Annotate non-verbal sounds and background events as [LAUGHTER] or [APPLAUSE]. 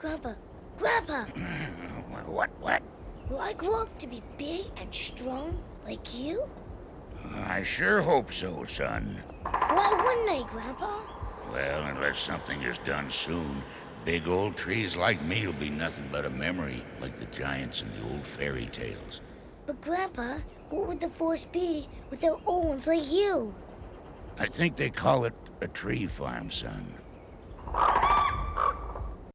Grandpa, Grandpa, [CLEARS THROAT] what, what? will I grow up to be big and strong like you? I sure hope so, son. Why wouldn't I, Grandpa? Well, unless something is done soon, big old trees like me will be nothing but a memory, like the giants in the old fairy tales. But Grandpa, what would the forest be without old ones like you? I think they call it a tree farm, son.